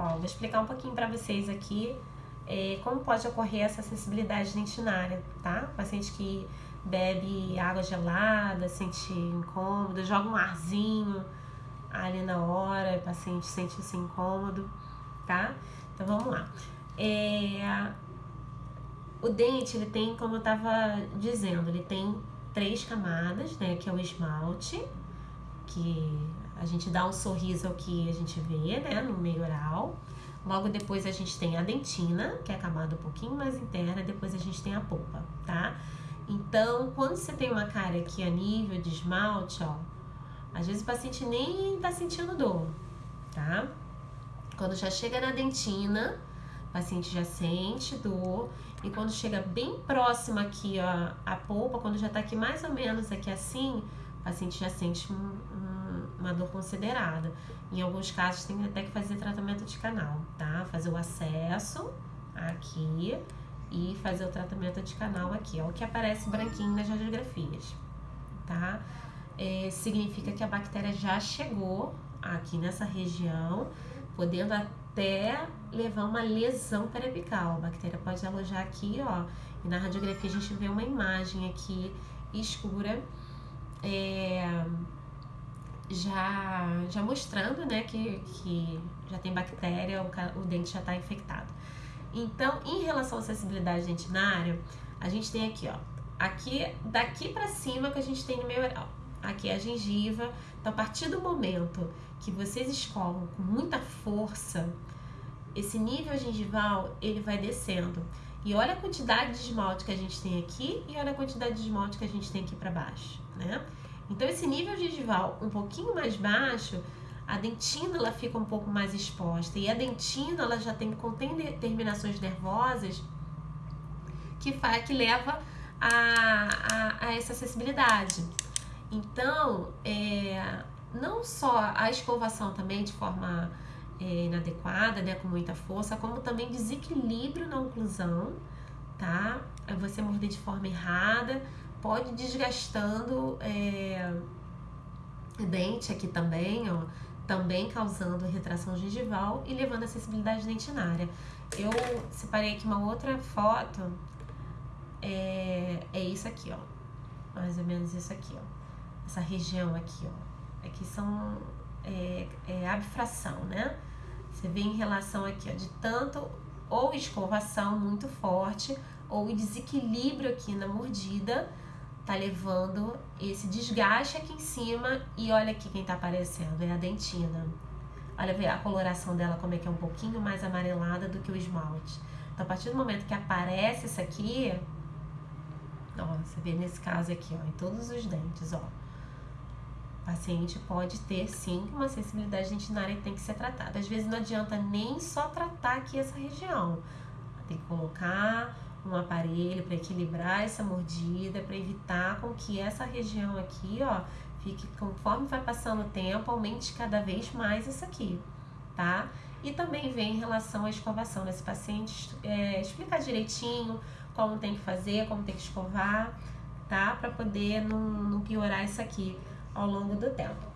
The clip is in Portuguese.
Ó, vou explicar um pouquinho para vocês aqui é, como pode ocorrer essa sensibilidade dentinária, tá? Paciente que bebe água gelada, sente incômodo, joga um arzinho ali na hora, o paciente sente esse incômodo, tá? Então vamos lá. É, o dente, ele tem, como eu tava dizendo, ele tem três camadas, né? Que é o esmalte, que a gente dá um sorriso ao que a gente vê, né? No meio oral. Logo depois a gente tem a dentina, que é a camada um pouquinho mais interna, depois a gente tem a polpa, tá? Então, quando você tem uma cárie aqui a nível de esmalte, ó, às vezes o paciente nem tá sentindo dor, tá? Quando já chega na dentina, o paciente já sente dor. E quando chega bem próximo aqui, ó, a polpa, quando já tá aqui mais ou menos aqui assim, o paciente já sente um, um, uma dor considerada. Em alguns casos tem até que fazer tratamento de canal, tá? Fazer o acesso aqui e fazer o tratamento de canal aqui, ó, o que aparece branquinho nas radiografias, tá? É, significa que a bactéria já chegou aqui nessa região, podendo até levar uma lesão periapical. A bactéria pode alojar aqui, ó, e na radiografia a gente vê uma imagem aqui escura, é, já, já mostrando, né, que, que já tem bactéria, o, o dente já está infectado. Então, em relação à acessibilidade dentinária, a gente tem aqui, ó, aqui, daqui para cima que a gente tem no meio oral. Aqui é a gengiva. Então, a partir do momento que vocês escovam com muita força, esse nível gengival, ele vai descendo. E olha a quantidade de esmalte que a gente tem aqui e olha a quantidade de esmalte que a gente tem aqui para baixo, né? Então, esse nível gengival um pouquinho mais baixo, a dentina ela fica um pouco mais exposta e a dentina ela já tem contém terminações nervosas que faz que leva a, a, a essa acessibilidade. Então, é, não só a escovação também de forma inadequada, né, com muita força, como também desequilíbrio na oclusão, tá? É você morder de forma errada, pode desgastando é, dente aqui também, ó também causando retração gengival e levando a acessibilidade dentinária. Eu separei aqui uma outra foto, é, é isso aqui, ó, mais ou menos isso aqui, ó, essa região aqui, ó, aqui são é, é abfração, né? Você vê em relação aqui, ó, de tanto ou escovação muito forte ou desequilíbrio aqui na mordida tá levando esse desgaste aqui em cima e olha aqui quem tá aparecendo, é a dentina. Olha ver a coloração dela como é que é um pouquinho mais amarelada do que o esmalte. Então a partir do momento que aparece isso aqui, ó, você vê nesse caso aqui, ó, em todos os dentes, ó. Paciente pode ter sim uma sensibilidade dentinária que tem que ser tratada. Às vezes não adianta nem só tratar aqui essa região. Tem que colocar um aparelho para equilibrar essa mordida, para evitar com que essa região aqui, ó, fique conforme vai passando o tempo, aumente cada vez mais isso aqui, tá? E também vem em relação à escovação nesse paciente, é, explicar direitinho como tem que fazer, como tem que escovar, tá? Para poder não, não piorar isso aqui ao longo do tempo.